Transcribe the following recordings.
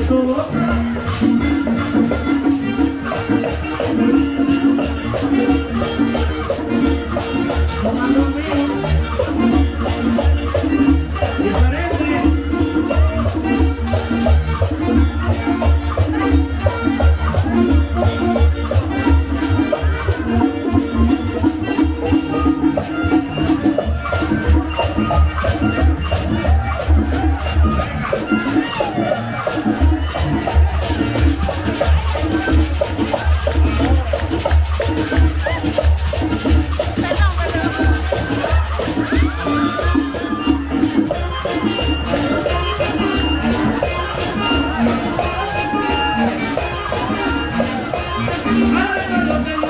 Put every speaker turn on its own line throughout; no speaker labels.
最高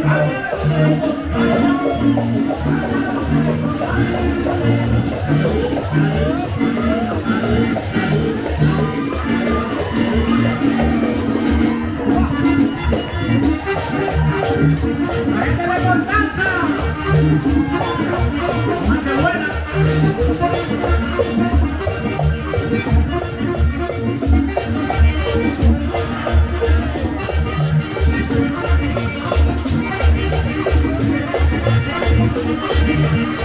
Thank you.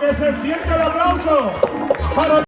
que se siente el aplauso